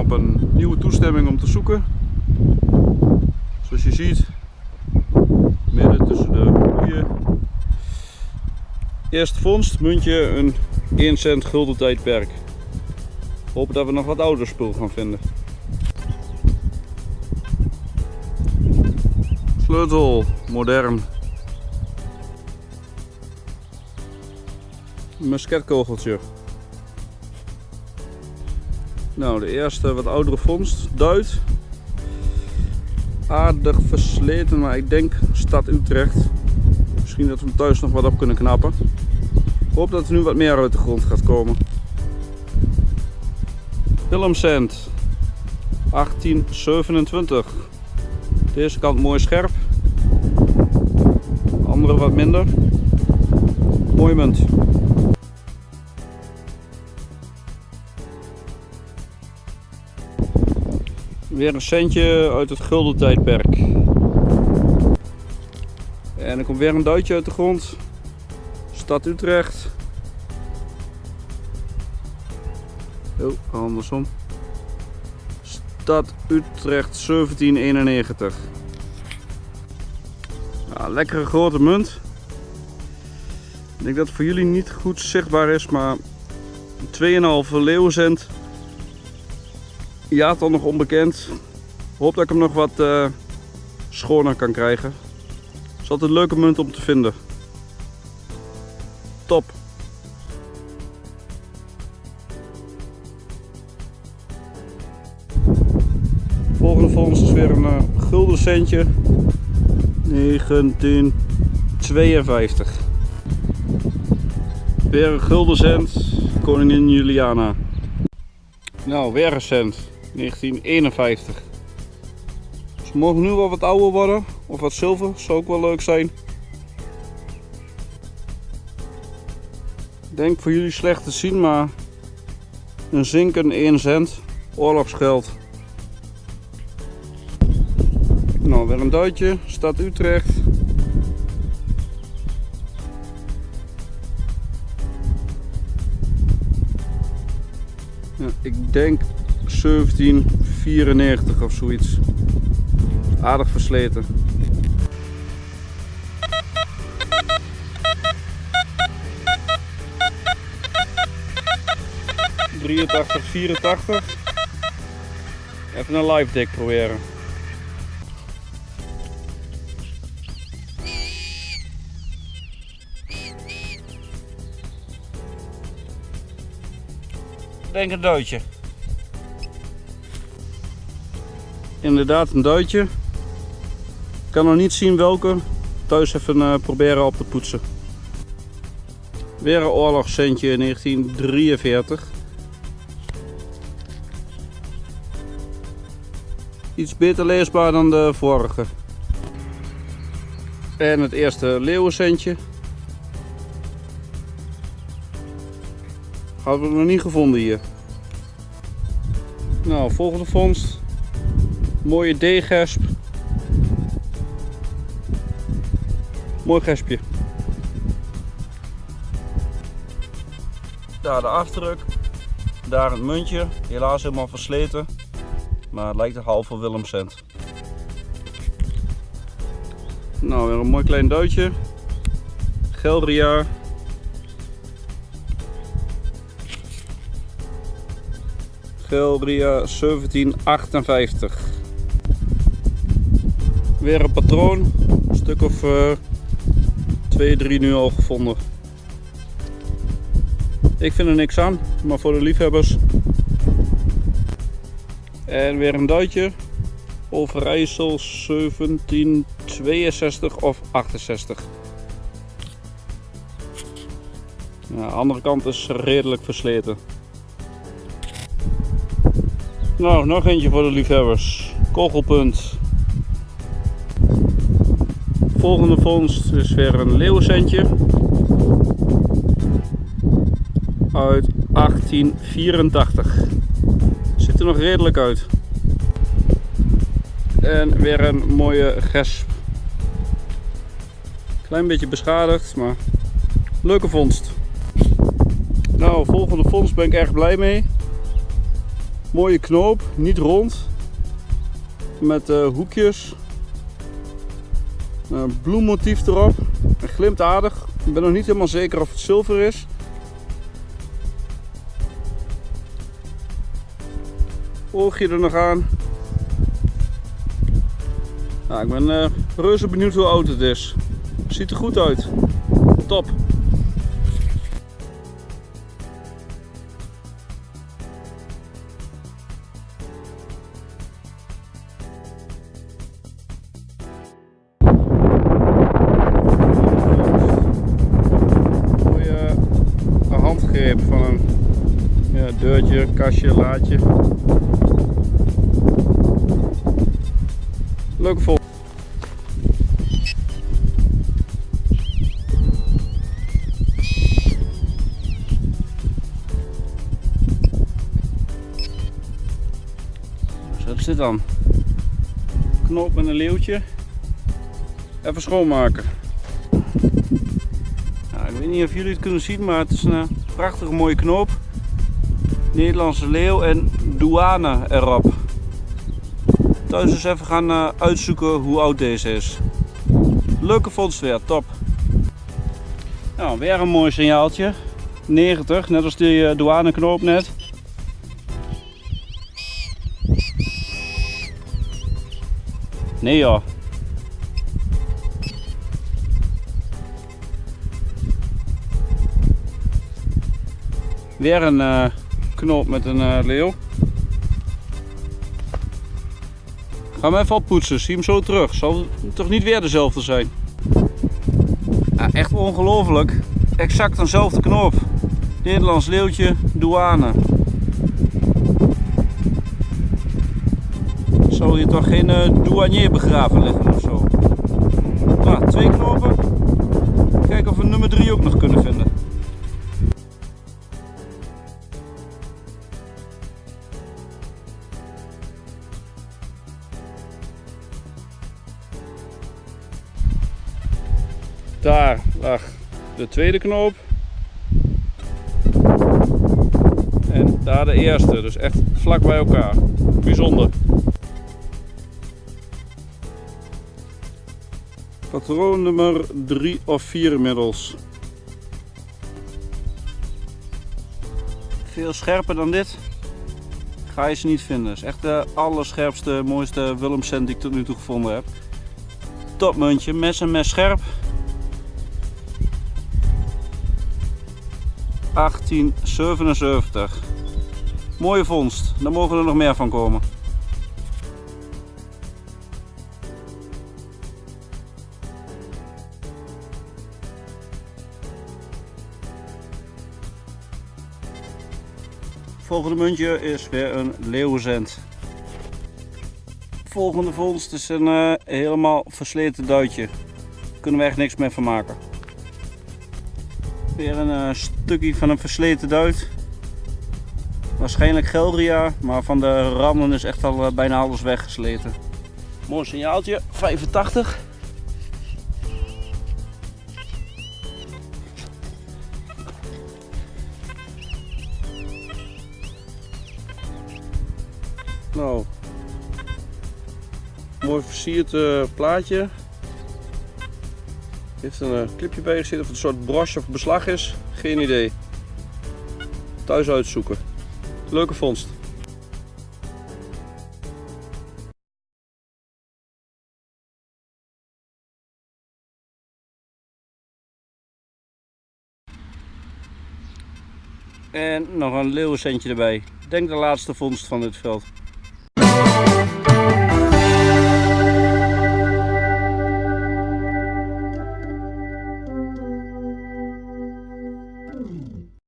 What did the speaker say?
op een nieuwe toestemming om te zoeken. Zoals je ziet, midden tussen de koeien. Eerste vondst, muntje, een 1 cent gulden tijdperk. Hopen dat we nog wat ouder spul gaan vinden. Sleutel, modern. Musketkogeltje. Nou, de eerste wat oudere vondst, Duit. Aardig versleten, maar ik denk stad Utrecht. Misschien dat we hem thuis nog wat op kunnen knappen. Ik hoop dat er nu wat meer uit de grond gaat komen. Willemsend 1827. Deze kant mooi scherp. Andere wat minder. Mooi munt. Weer een centje uit het gulden tijdperk. En er komt weer een duitje uit de grond. Stad Utrecht. Oh, andersom. Stad Utrecht 1791. Ja, lekkere grote munt. Ik denk dat het voor jullie niet goed zichtbaar is, maar 2,5 leeuwcent. Ja, dan nog onbekend. Hoop dat ik hem nog wat uh, schoner kan krijgen. Het is altijd een leuke munt om te vinden. Top. Volgende vondst is weer een uh, gulden centje. 1952. Weer een gulden cent. Koningin Juliana. Nou, weer een cent. 1951. Ze mogen nu wel wat ouder worden. Of wat zilver. Zou ook wel leuk zijn. Ik denk voor jullie slecht te zien, maar een zinken 1 cent. Oorlogsgeld. Nou, weer een duitje. Stad Utrecht. Ik denk 1794 of zoiets. Aardig versleten. ...83, 84. Even een live deck proberen. denk een duitje. Inderdaad een duitje. Ik kan nog niet zien welke. Thuis even uh, proberen op te poetsen. Weer een oorlogscentje in 1943. Iets beter leesbaar dan de vorige. En het eerste leeuwencentje. Hadden we nog niet gevonden hier. Nou, volgende vondst. Mooie D-gesp. Mooi gespje. Daar de afdruk. Daar het muntje. Helaas helemaal versleten. Maar het lijkt een halve Willemcent. Nou, weer een mooi klein duitje. Gelderjaar Geldria 1758. Weer een patroon. Een stuk of uh, 2, 3 nu al gevonden. Ik vind er niks aan, maar voor de liefhebbers. En weer een duitje. Overijssel 1762 of 68. Ja, de andere kant is redelijk versleten. Nou, nog eentje voor de liefhebbers. Kogelpunt. Volgende vondst is weer een leeuwcentje. Uit 1884. Ziet er nog redelijk uit. En weer een mooie gesp. Klein beetje beschadigd, maar leuke vondst. Nou, volgende vondst ben ik erg blij mee. Mooie knoop, niet rond. Met uh, hoekjes. Een bloemmotief erop. Hij glimt aardig. Ik ben nog niet helemaal zeker of het zilver is. Oogje er nog aan. Ik ben uh, reuze benieuwd hoe oud het is. Ziet er goed uit. Top. Kastje, laadje. Leuke vol. Zo is dit dan. Knoop met een leeuwtje. Even schoonmaken. Nou, ik weet niet of jullie het kunnen zien, maar het is een prachtige mooie knoop. Nederlandse leeuw en douane erop. Thuis eens even gaan uh, uitzoeken hoe oud deze is. Leuke vondst weer, top. Nou, weer een mooi signaaltje. 90, net als die uh, douaneknoop net. Nee joh. Weer een uh, knoop met een uh, leeuw. Ga hem even oppoetsen, zie hem zo terug. Zal toch niet weer dezelfde zijn? Echt ongelooflijk. Exact eenzelfde knoop. Nederlands leeuwtje, douane. Zou hier toch geen uh, douanier begraven liggen of zo? Nou, twee knopen. Kijken of we nummer 3 ook nog kunnen vinden. Daar lag de tweede knoop. En daar de eerste, dus echt vlak bij elkaar. Bijzonder. Patroon nummer 3 of 4 inmiddels. Veel scherper dan dit ga je ze niet vinden. Het is echt de allerscherpste, mooiste Willemscent die ik tot nu toe gevonden heb. Topmuntje, mes en mes scherp. 1877. Mooie vondst, daar mogen er nog meer van komen. Volgende muntje is weer een leeuwenzend. Volgende vondst is een uh, helemaal versleten duitje. Daar kunnen we echt niks meer van maken. Weer een uh, stukje van een versleten duit. Waarschijnlijk Geldria, maar van de randen is echt al uh, bijna alles weggesleten. Mooi signaaltje, 85. Nou, mooi versierd uh, plaatje. Heeft een uh, clipje bij gezeten of het een soort broche of beslag is. Geen idee. Thuis uitzoeken. Leuke vondst. En nog een leeuwencentje erbij. Denk de laatste vondst van dit veld.